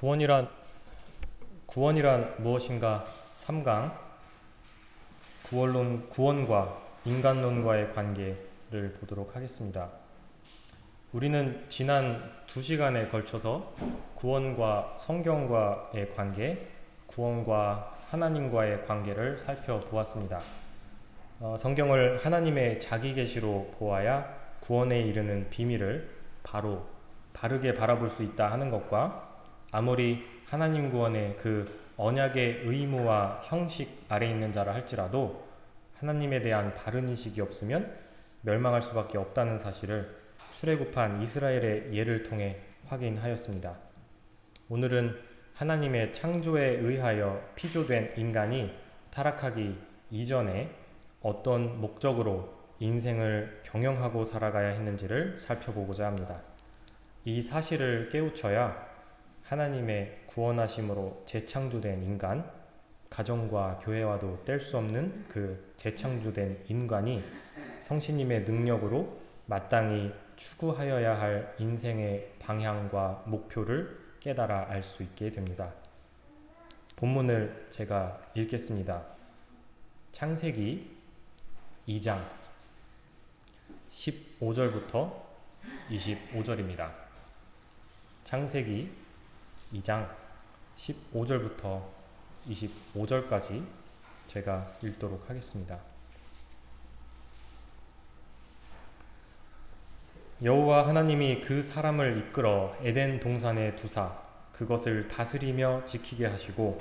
구원이란 구원이란 무엇인가 3강 구원론 구원과 인간론과의 관계를 보도록 하겠습니다. 우리는 지난 두 시간에 걸쳐서 구원과 성경과의 관계, 구원과 하나님과의 관계를 살펴보았습니다. 어, 성경을 하나님의 자기 계시로 보아야 구원에 이르는 비밀을 바로 바르게 바라볼 수 있다 하는 것과 아무리 하나님 구원의 그 언약의 의무와 형식 아래 있는 자라 할지라도 하나님에 대한 바른 인식이 없으면 멸망할 수밖에 없다는 사실을 출애굽한 이스라엘의 예를 통해 확인하였습니다. 오늘은 하나님의 창조에 의하여 피조된 인간이 타락하기 이전에 어떤 목적으로 인생을 경영하고 살아가야 했는지를 살펴보고자 합니다. 이 사실을 깨우쳐야 하나님의 구원하심으로 재창조된 인간, 가정과 교회와도 뗄 수 없는 그 재창조된 인간이 성신님의 능력으로 마땅히 추구하여야 할 인생의 방향과 목표를 깨달아 알 수 있게 됩니다. 본문을 제가 읽겠습니다. 창세기 2장 15절부터 25절입니다. 창세기 2장 15절부터 25절까지 제가 읽도록 하겠습니다. 여호와 하나님이 그 사람을 이끌어 에덴 동산에 두사 그것을 다스리며 지키게 하시고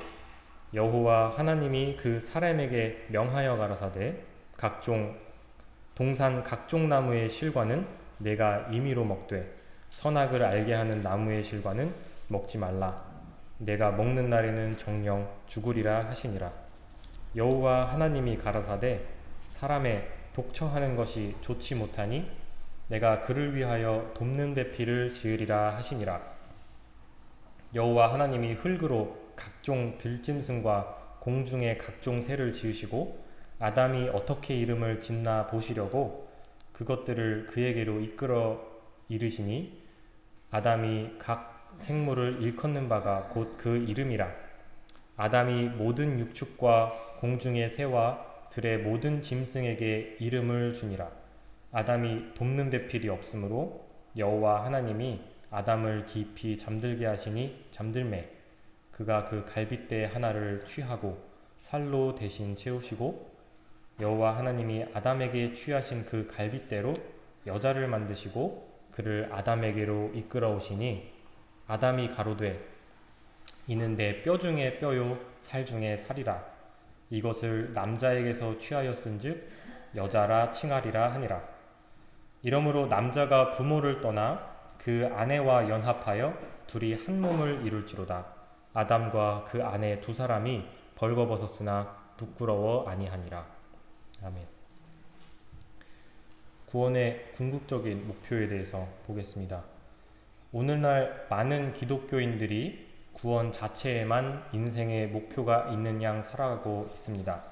여호와 하나님이 그 사람에게 명하여 가라사대 각종 동산 각종 나무의 실과는 내가 임의로 먹되 선악을 알게 하는 나무의 실과는 먹지 말라. 내가 먹는 날에는 정령 죽으리라 하시니라. 여호와 하나님이 가라사대 사람의 독처하는 것이 좋지 못하니 내가 그를 위하여 돕는 배필을 지으리라 하시니라. 여호와 하나님이 흙으로 각종 들짐승과 공중의 각종 새를 지으시고 아담이 어떻게 이름을 짓나 보시려고 그것들을 그에게로 이끌어 이르시니 아담이 각 생물을 일컫는 바가 곧 그 이름이라. 아담이 모든 육축과 공중의 새와 들의 모든 짐승에게 이름을 주니라. 아담이 돕는 배필이 없으므로 여호와 하나님이 아담을 깊이 잠들게 하시니 잠들매. 그가 그 갈빗대 하나를 취하고 살로 대신 채우시고 여호와 하나님이 아담에게 취하신 그 갈빗대로 여자를 만드시고 그를 아담에게로 이끌어 오시니 아담이 가로되 이는 내 뼈 중에 뼈요 살 중에 살이라. 이것을 남자에게서 취하였은즉 여자라 칭하리라 하니라. 이러므로 남자가 부모를 떠나 그 아내와 연합하여 둘이 한 몸을 이룰지로다. 아담과 그 아내 두 사람이 벌거벗었으나 부끄러워 아니하니라. 아멘. 구원의 궁극적인 목표에 대해서 보겠습니다. 오늘날 많은 기독교인들이 구원 자체에만 인생의 목표가 있는 양 살아가고 있습니다.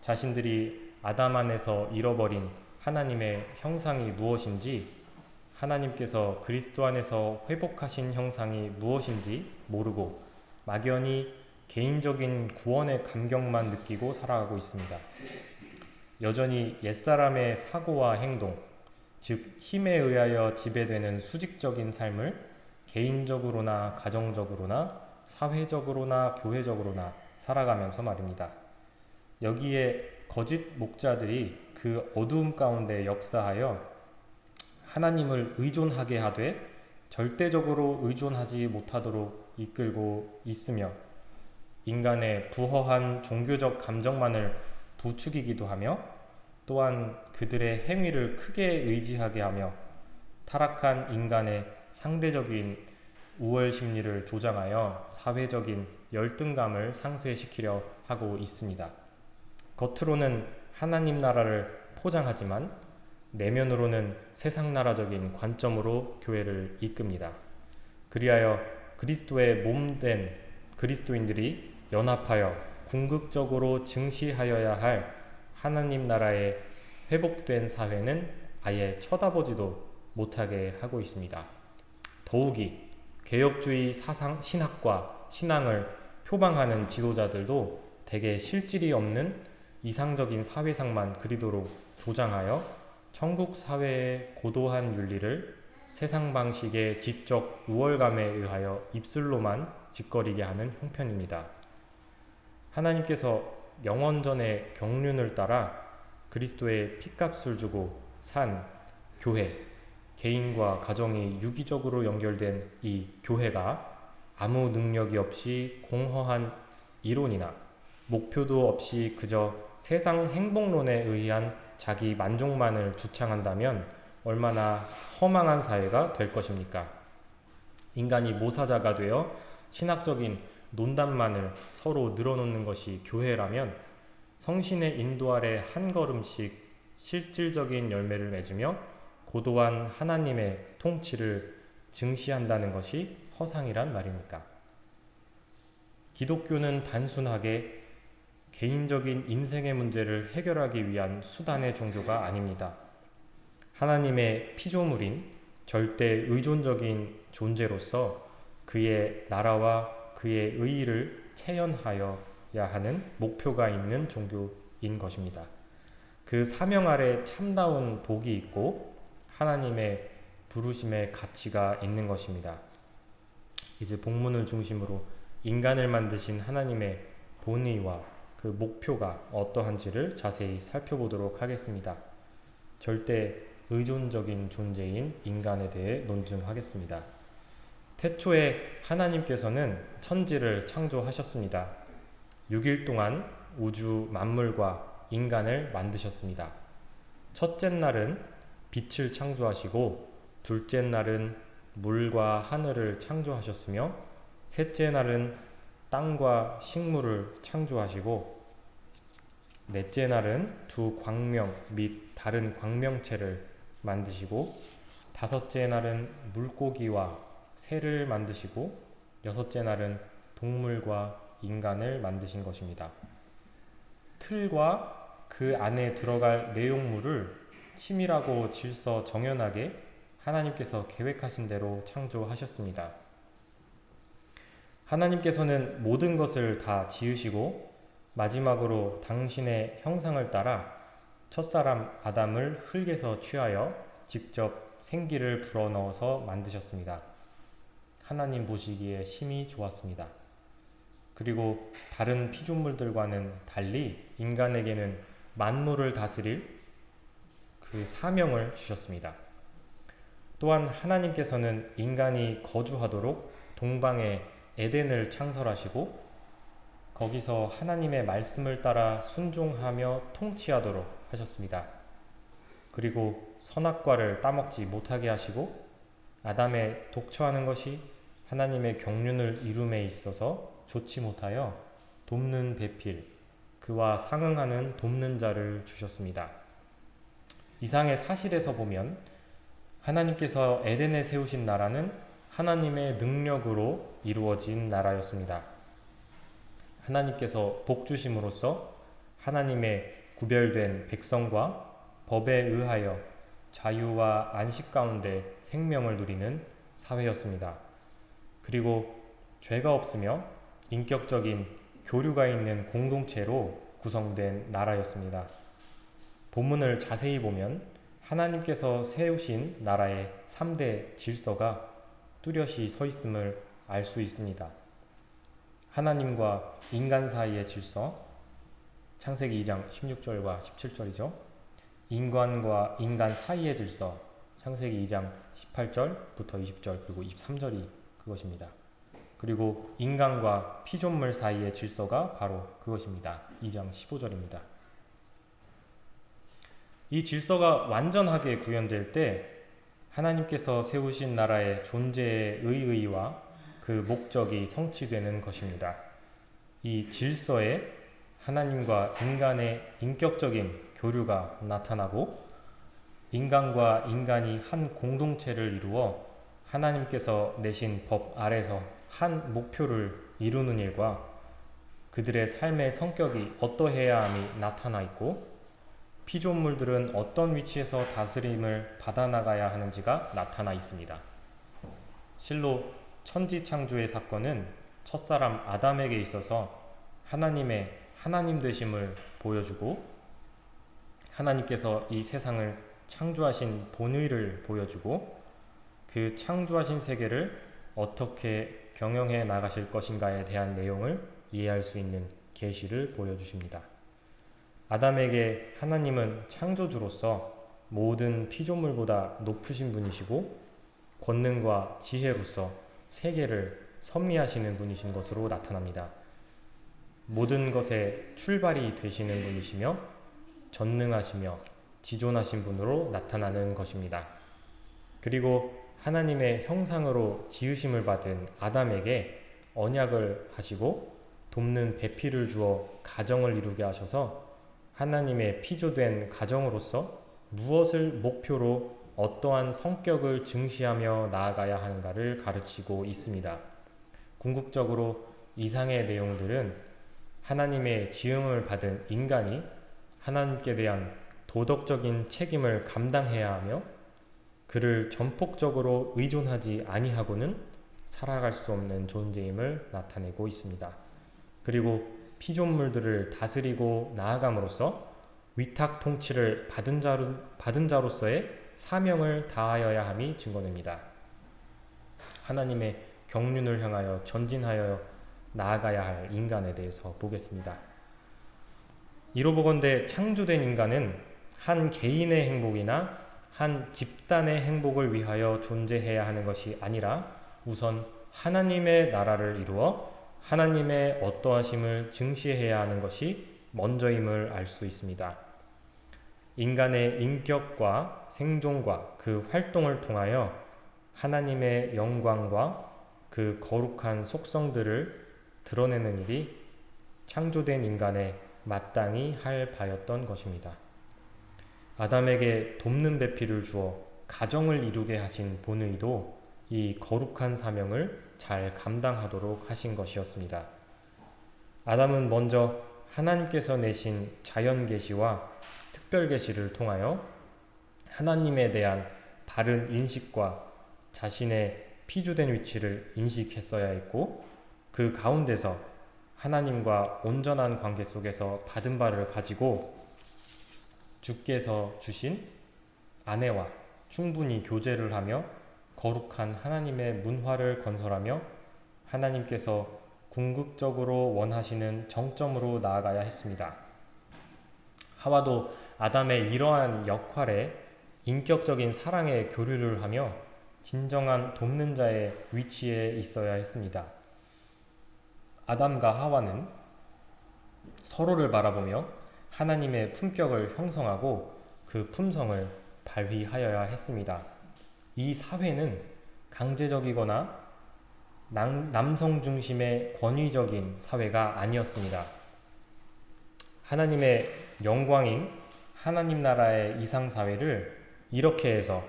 자신들이 아담 안에서 잃어버린 하나님의 형상이 무엇인지 하나님께서 그리스도 안에서 회복하신 형상이 무엇인지 모르고 막연히 개인적인 구원의 감격만 느끼고 살아가고 있습니다. 여전히 옛사람의 사고와 행동, 즉 힘에 의하여 지배되는 수직적인 삶을 개인적으로나 가정적으로나 사회적으로나 교회적으로나 살아가면서 말입니다. 여기에 거짓 목자들이 그 어두움 가운데 역사하여 하나님을 의존하게 하되 절대적으로 의존하지 못하도록 이끌고 있으며 인간의 부허한 종교적 감정만을 부추기기도 하며 또한 그들의 행위를 크게 의지하게 하며 타락한 인간의 상대적인 우월 심리를 조장하여 사회적인 열등감을 상쇄시키려 하고 있습니다. 겉으로는 하나님 나라를 포장하지만 내면으로는 세상 나라적인 관점으로 교회를 이끕니다. 그리하여 그리스도의 몸된 그리스도인들이 연합하여 궁극적으로 증시하여야 할 하나님 나라의 회복된 사회는 아예 쳐다보지도 못하게 하고 있습니다. 더욱이 개혁주의 사상 신학과 신앙을 표방하는 지도자들도 대개 실질이 없는 이상적인 사회상만 그리도록 조장하여 천국 사회의 고도한 윤리를 세상 방식의 지적 우월감에 의하여 입술로만 짓거리게 하는 형편입니다. 하나님께서 영원전의 경륜을 따라 그리스도의 피값을 주고 산 교회, 개인과 가정이 유기적으로 연결된 이 교회가 아무 능력이 없이 공허한 이론이나 목표도 없이 그저 세상 행복론에 의한 자기 만족만을 주창한다면 얼마나 허망한 사회가 될 것입니까? 인간이 모사자가 되어 신학적인 논단만을 서로 늘어놓는 것이 교회라면 성신의 인도 아래 한 걸음씩 실질적인 열매를 맺으며 고도한 하나님의 통치를 증시한다는 것이 허상이란 말입니까? 기독교는 단순하게 개인적인 인생의 문제를 해결하기 위한 수단의 종교가 아닙니다. 하나님의 피조물인 절대 의존적인 존재로서 그의 나라와 그의 의의를 체현하여야 하는 목표가 있는 종교인 것입니다. 그 사명 아래 참다운 복이 있고 하나님의 부르심의 가치가 있는 것입니다. 이제 본문을 중심으로 인간을 만드신 하나님의 본의와 그 목표가 어떠한지를 자세히 살펴보도록 하겠습니다. 절대 의존적인 존재인 인간에 대해 논증하겠습니다. 태초에 하나님께서는 천지를 창조하셨습니다. 6일 동안 우주 만물과 인간을 만드셨습니다. 첫째 날은 빛을 창조하시고 둘째 날은 물과 하늘을 창조하셨으며 셋째 날은 땅과 식물을 창조하시고 넷째 날은 두 광명 및 다른 광명체를 만드시고 다섯째 날은 물고기와 새를 만드시고 여섯째 날은 동물과 인간을 만드신 것입니다. 틀과 그 안에 들어갈 내용물을 치밀하고 질서 정연하게 하나님께서 계획하신 대로 창조하셨습니다. 하나님께서는 모든 것을 다 지으시고 마지막으로 당신의 형상을 따라 첫사람 아담을 흙에서 취하여 직접 생기를 불어넣어서 만드셨습니다. 하나님 보시기에 심히 좋았습니다. 그리고 다른 피조물들과는 달리 인간에게는 만물을 다스릴 그 사명을 주셨습니다. 또한 하나님께서는 인간이 거주하도록 동방에 에덴을 창설하시고 거기서 하나님의 말씀을 따라 순종하며 통치하도록 하셨습니다. 그리고 선악과를 따먹지 못하게 하시고 아담의 독처하는 것이 하나님의 경륜을 이룸에 있어서 좋지 못하여 돕는 배필, 그와 상응하는 돕는 자를 주셨습니다. 이상의 사실에서 보면 하나님께서 에덴에 세우신 나라는 하나님의 능력으로 이루어진 나라였습니다. 하나님께서 복 주심으로써 하나님의 구별된 백성과 법에 의하여 자유와 안식 가운데 생명을 누리는 사회였습니다. 그리고 죄가 없으며 인격적인 교류가 있는 공동체로 구성된 나라였습니다. 본문을 자세히 보면 하나님께서 세우신 나라의 3대 질서가 뚜렷이 서 있음을 알 수 있습니다. 하나님과 인간 사이의 질서, 창세기 2장 16절과 17절이죠. 인간과 인간 사이의 질서, 창세기 2장 18절부터 20절 그리고 23절이 그것입니다. 그리고 인간과 피조물 사이의 질서가 바로 그것입니다. 2장 15절입니다. 이 질서가 완전하게 구현될 때 하나님께서 세우신 나라의 존재의 의의와 그 목적이 성취되는 것입니다. 이 질서에 하나님과 인간의 인격적인 교류가 나타나고 인간과 인간이 한 공동체를 이루어 하나님께서 내신 법 아래서 한 목표를 이루는 일과 그들의 삶의 성격이 어떠해야 함이 나타나 있고 피조물들은 어떤 위치에서 다스림을 받아 나가야 하는지가 나타나 있습니다. 실로 천지 창조의 사건은 첫사람 아담에게 있어서 하나님의 하나님 되심을 보여주고 하나님께서 이 세상을 창조하신 본의를 보여주고 그 창조하신 세계를 어떻게 경영해 나가실 것인가에 대한 내용을 이해할 수 있는 계시를 보여주십니다. 아담에게 하나님은 창조주로서 모든 피조물보다 높으신 분이시고 권능과 지혜로서 세계를 섭리하시는 분이신 것으로 나타납니다. 모든 것의 출발이 되시는 분이시며 전능하시며 지존하신 분으로 나타나는 것입니다. 그리고 하나님의 형상으로 지으심을 받은 아담에게 언약을 하시고 돕는 배필을 주어 가정을 이루게 하셔서 하나님의 피조된 가정으로서 무엇을 목표로 어떠한 성격을 증시하며 나아가야 하는가를 가르치고 있습니다. 궁극적으로 이상의 내용들은 하나님의 지음을 받은 인간이 하나님께 대한 도덕적인 책임을 감당해야 하며 그를 전폭적으로 의존하지 아니하고는 살아갈 수 없는 존재임을 나타내고 있습니다. 그리고 피조물들을 다스리고 나아감으로써 위탁 통치를 받은, 자로, 받은 자로서의 사명을 다하여야 함이 증거됩니다. 하나님의 경륜을 향하여 전진하여 나아가야 할 인간에 대해서 보겠습니다. 이로 보건대 창조된 인간은 한 개인의 행복이나 한 집단의 행복을 위하여 존재해야 하는 것이 아니라 우선 하나님의 나라를 이루어 하나님의 어떠하심을 증시해야 하는 것이 먼저임을 알 수 있습니다. 인간의 인격과 생존과 그 활동을 통하여 하나님의 영광과 그 거룩한 속성들을 드러내는 일이 창조된 인간의 마땅히 할 바였던 것입니다. 아담에게 돕는 배필을 주어 가정을 이루게 하신 본의도 이 거룩한 사명을 잘 감당하도록 하신 것이었습니다. 아담은 먼저 하나님께서 내신 자연 계시와 특별 계시를 통하여 하나님에 대한 바른 인식과 자신의 피주된 위치를 인식했어야 했고 그 가운데서 하나님과 온전한 관계 속에서 받은 바를 가지고 주께서 주신 아내와 충분히 교제를 하며 거룩한 하나님의 문화를 건설하며 하나님께서 궁극적으로 원하시는 정점으로 나아가야 했습니다. 하와도 아담의 이러한 역할에 인격적인 사랑의 교류를 하며 진정한 돕는 자의 위치에 있어야 했습니다. 아담과 하와는 서로를 바라보며 하나님의 품격을 형성하고 그 품성을 발휘하여야 했습니다. 이 사회는 강제적이거나 남성 중심의 권위적인 사회가 아니었습니다. 하나님의 영광인 하나님 나라의 이상사회를 이렇게 해서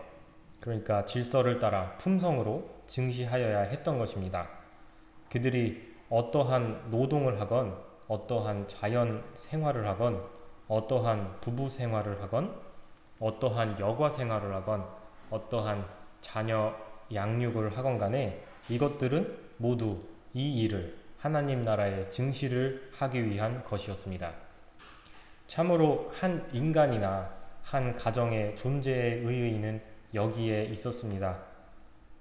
그러니까 질서를 따라 품성으로 증시하여야 했던 것입니다. 그들이 어떠한 노동을 하건 어떠한 자연 생활을 하건 어떠한 부부 생활을 하건 어떠한 여가 생활을 하건 어떠한 자녀 양육을 하건 간에 이것들은 모두 이 일을 하나님 나라의 증시를 하기 위한 것이었습니다. 참으로 한 인간이나 한 가정의 존재의 의의는 여기에 있었습니다.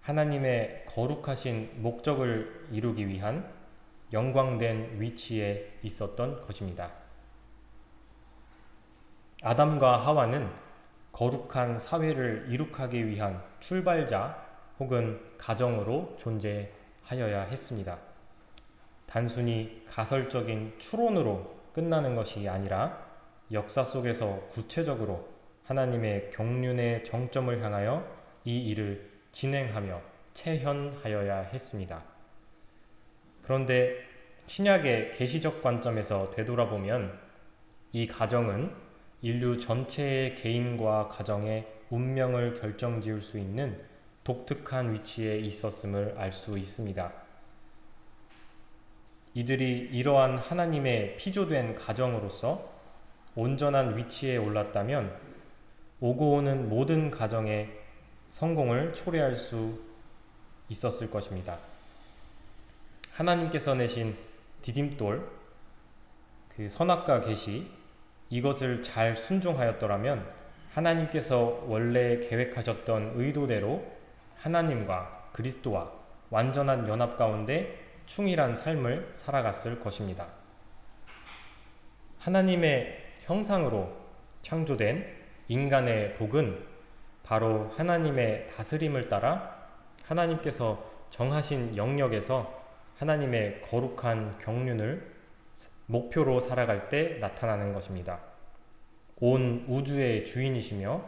하나님의 거룩하신 목적을 이루기 위한 영광된 위치에 있었던 것입니다. 아담과 하와는 거룩한 사회를 이룩하기 위한 출발자 혹은 가정으로 존재하여야 했습니다. 단순히 가설적인 추론으로 끝나는 것이 아니라 역사 속에서 구체적으로 하나님의 경륜의 정점을 향하여 이 일을 진행하며 체현하여야 했습니다. 그런데 신약의 계시적 관점에서 되돌아보면 이 가정은 인류 전체의 개인과 가정의 운명을 결정지을 수 있는 독특한 위치에 있었음을 알 수 있습니다. 이들이 이러한 하나님의 피조된 가정으로서 온전한 위치에 올랐다면 오고 오는 모든 가정의 성공을 초래할 수 있었을 것입니다. 하나님께서 내신 디딤돌 그 선악과 계시 이것을 잘 순종하였더라면 하나님께서 원래 계획하셨던 의도대로 하나님과 그리스도와 완전한 연합 가운데 충실한 삶을 살아갔을 것입니다. 하나님의 형상으로 창조된 인간의 복은 바로 하나님의 다스림을 따라 하나님께서 정하신 영역에서 하나님의 거룩한 경륜을 목표로 살아갈 때 나타나는 것입니다. 온 우주의 주인이시며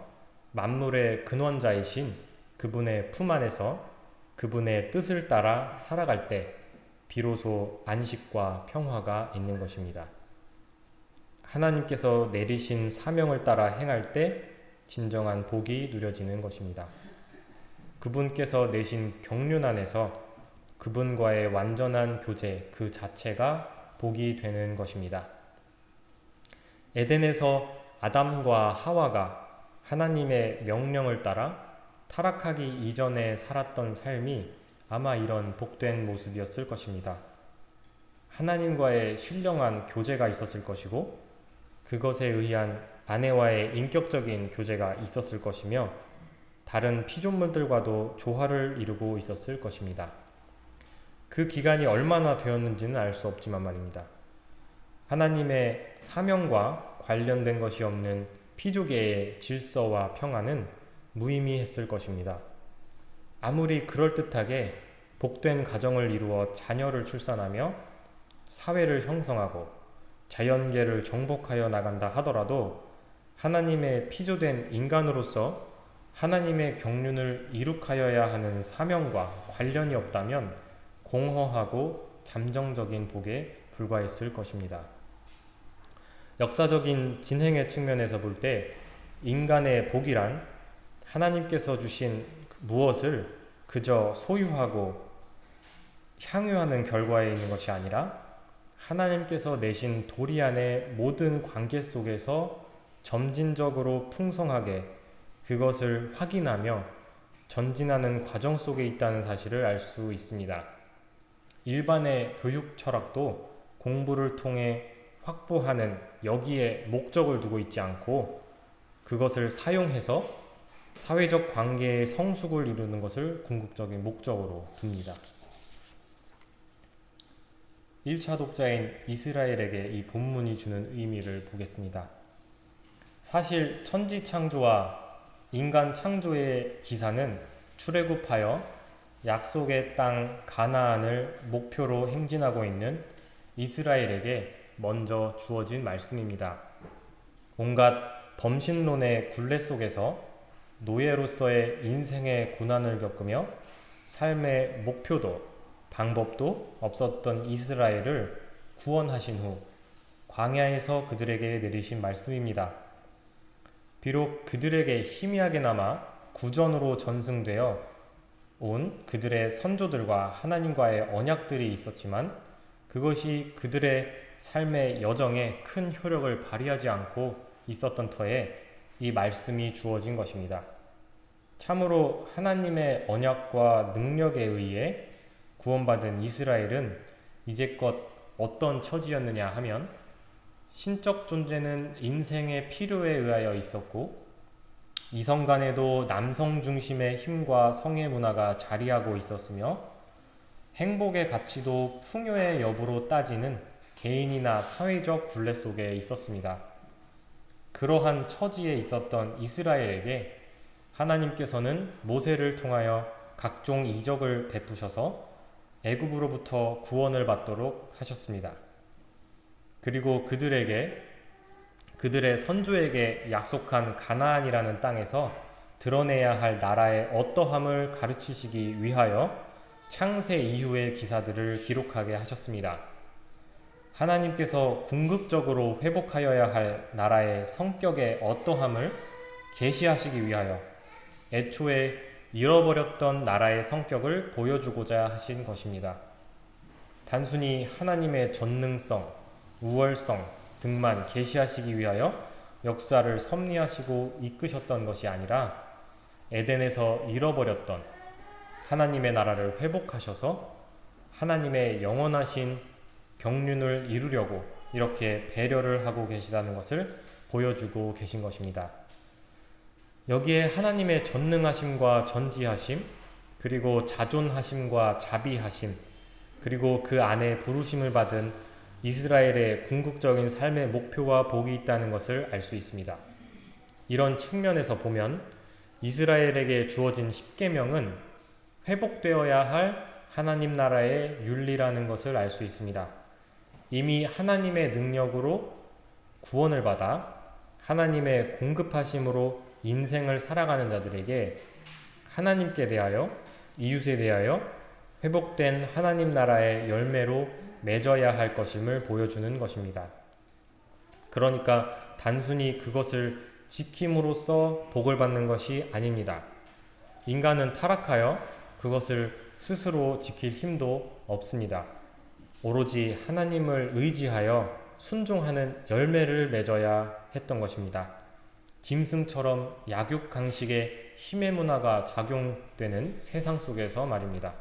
만물의 근원자이신 그분의 품 안에서 그분의 뜻을 따라 살아갈 때 비로소 안식과 평화가 있는 것입니다. 하나님께서 내리신 사명을 따라 행할 때 진정한 복이 누려지는 것입니다. 그분께서 내신 경륜 안에서 그분과의 완전한 교제 그 자체가 복이 되는 것입니다. 에덴에서 아담과 하와가 하나님의 명령을 따라 타락하기 이전에 살았던 삶이 아마 이런 복된 모습이었을 것입니다. 하나님과의 신령한 교제가 있었을 것이고 그것에 의한 아내와의 인격적인 교제가 있었을 것이며 다른 피조물들과도 조화를 이루고 있었을 것입니다. 그 기간이 얼마나 되었는지는 알 수 없지만 말입니다. 하나님의 사명과 관련된 것이 없는 피조계의 질서와 평안은 무의미했을 것입니다. 아무리 그럴듯하게 복된 가정을 이루어 자녀를 출산하며 사회를 형성하고 자연계를 정복하여 나간다 하더라도 하나님의 피조된 인간으로서 하나님의 경륜을 이룩하여야 하는 사명과 관련이 없다면 공허하고 잠정적인 복에 불과했을 것입니다. 역사적인 진행의 측면에서 볼 때 인간의 복이란 하나님께서 주신 무엇을 그저 소유하고 향유하는 결과에 있는 것이 아니라 하나님께서 내신 도리 안의 모든 관계 속에서 점진적으로 풍성하게 그것을 확인하며 전진하는 과정 속에 있다는 사실을 알 수 있습니다. 일반의 교육 철학도 공부를 통해 확보하는 여기에 목적을 두고 있지 않고 그것을 사용해서 사회적 관계의 성숙을 이루는 것을 궁극적인 목적으로 둡니다. 1차 독자인 이스라엘에게 이 본문이 주는 의미를 보겠습니다. 사실 천지 창조와 인간 창조의 기사는 출애굽하여 약속의 땅 가나안을 목표로 행진하고 있는 이스라엘에게 먼저 주어진 말씀입니다. 온갖 범신론의 굴레 속에서 노예로서의 인생의 고난을 겪으며 삶의 목표도 방법도 없었던 이스라엘을 구원하신 후 광야에서 그들에게 내리신 말씀입니다. 비록 그들에게 희미하게나마 구전으로 전승되어 온 그들의 선조들과 하나님과의 언약들이 있었지만 그것이 그들의 삶의 여정에 큰 효력을 발휘하지 않고 있었던 터에 이 말씀이 주어진 것입니다. 참으로 하나님의 언약과 능력에 의해 구원받은 이스라엘은 이제껏 어떤 처지였느냐 하면 신적 존재는 인생의 필요에 의하여 있었고 이성 간에도 남성 중심의 힘과 성의 문화가 자리하고 있었으며 행복의 가치도 풍요의 여부로 따지는 개인이나 사회적 굴레 속에 있었습니다. 그러한 처지에 있었던 이스라엘에게 하나님께서는 모세를 통하여 각종 이적을 베푸셔서 애굽으로부터 구원을 받도록 하셨습니다. 그리고 그들에게 그들의 선조에게 약속한 가나안이라는 땅에서 드러내야 할 나라의 어떠함을 가르치시기 위하여 창세 이후의 기사들을 기록하게 하셨습니다. 하나님께서 궁극적으로 회복하여야 할 나라의 성격의 어떠함을 계시하시기 위하여 애초에 잃어버렸던 나라의 성격을 보여주고자 하신 것입니다. 단순히 하나님의 전능성, 우월성 등만 계시하시기 위하여 역사를 섭리하시고 이끄셨던 것이 아니라 에덴에서 잃어버렸던 하나님의 나라를 회복하셔서 하나님의 영원하신 경륜을 이루려고 이렇게 배려를 하고 계시다는 것을 보여주고 계신 것입니다. 여기에 하나님의 전능하심과 전지하심, 그리고 자존하심과 자비하심, 그리고 그 안에 부르심을 받은 이스라엘의 궁극적인 삶의 목표와 복이 있다는 것을 알 수 있습니다. 이런 측면에서 보면 이스라엘에게 주어진 십계명은 회복되어야 할 하나님 나라의 윤리라는 것을 알 수 있습니다. 이미 하나님의 능력으로 구원을 받아 하나님의 공급하심으로 인생을 살아가는 자들에게 하나님께 대하여 이웃에 대하여 회복된 하나님 나라의 열매로 맺어야 할 것임을 보여주는 것입니다. 그러니까 단순히 그것을 지킴으로써 복을 받는 것이 아닙니다. 인간은 타락하여 그것을 스스로 지킬 힘도 없습니다. 오로지 하나님을 의지하여 순종하는 열매를 맺어야 했던 것입니다. 짐승처럼 약육강식의 힘의 문화가 작용되는 세상 속에서 말입니다.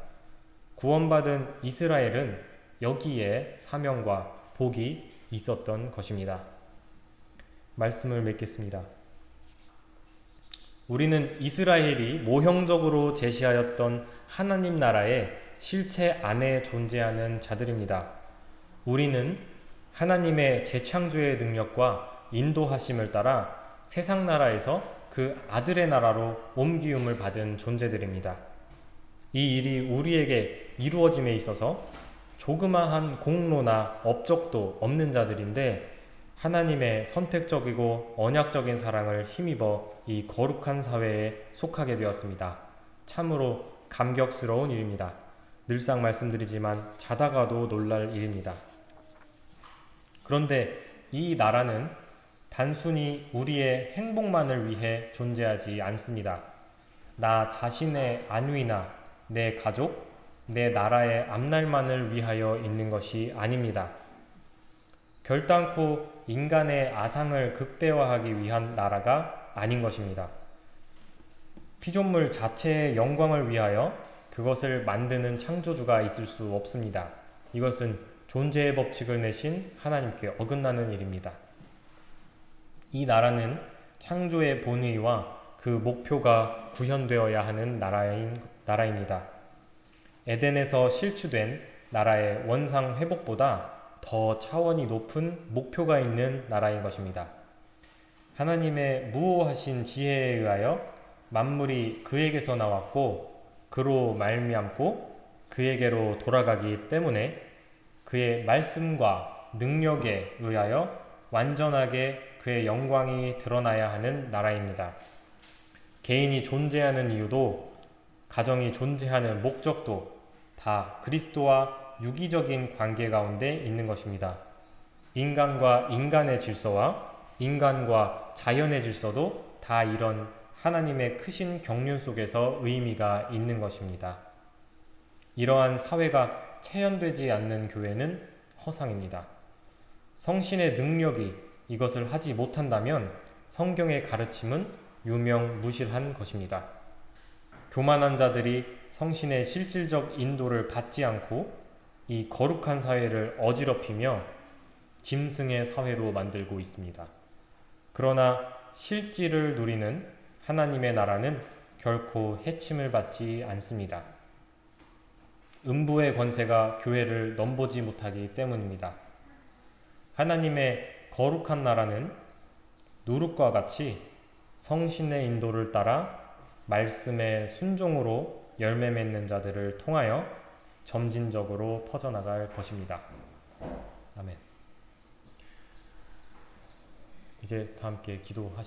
구원받은 이스라엘은 여기에 사명과 복이 있었던 것입니다. 말씀을 맺겠습니다. 우리는 이스라엘이 모형적으로 제시하였던 하나님 나라의 실체 안에 존재하는 자들입니다. 우리는 하나님의 재창조의 능력과 인도하심을 따라 세상 나라에서 그 아들의 나라로 옮기움을 받은 존재들입니다. 이 일이 우리에게 이루어짐에 있어서 조그마한 공로나 업적도 없는 자들인데 하나님의 선택적이고 언약적인 사랑을 힘입어 이 거룩한 사회에 속하게 되었습니다. 참으로 감격스러운 일입니다. 늘상 말씀드리지만 자다가도 놀랄 일입니다. 그런데 이 나라는 단순히 우리의 행복만을 위해 존재하지 않습니다. 나 자신의 안위나 내 가족, 내 나라의 앞날만을 위하여 있는 것이 아닙니다. 결단코 인간의 아상을 극대화하기 위한 나라가 아닌 것입니다. 피조물 자체의 영광을 위하여 그것을 만드는 창조주가 있을 수 없습니다. 이것은 존재의 법칙을 내신 하나님께 어긋나는 일입니다. 이 나라는 창조의 본의와 그 목표가 구현되어야 하는 나라인, 나라입니다. 에덴에서 실추된 나라의 원상 회복보다 더 차원이 높은 목표가 있는 나라인 것입니다. 하나님의 무호하신 지혜에 의하여 만물이 그에게서 나왔고 그로 말미암고 그에게로 돌아가기 때문에 그의 말씀과 능력에 의하여 완전하게 그의 영광이 드러나야 하는 나라입니다. 개인이 존재하는 이유도 가정이 존재하는 목적도 다 그리스도와 유기적인 관계 가운데 있는 것입니다. 인간과 인간의 질서와 인간과 자연의 질서도 다 이런 하나님의 크신 경륜 속에서 의미가 있는 것입니다. 이러한 사회가 체현되지 않는 교회는 허상입니다. 성신의 능력이 이것을 하지 못한다면 성경의 가르침은 유명무실한 것입니다. 교만한 자들이 성신의 실질적 인도를 받지 않고 이 거룩한 사회를 어지럽히며 짐승의 사회로 만들고 있습니다. 그러나 실질을 누리는 하나님의 나라는 결코 해침을 받지 않습니다. 음부의 권세가 교회를 넘보지 못하기 때문입니다. 하나님의 거룩한 나라는 누룩과 같이 성신의 인도를 따라 말씀의 순종으로 열매 맺는 자들을 통하여 점진적으로 퍼져나갈 것입니다. 아멘. 이제 다 함께 기도하시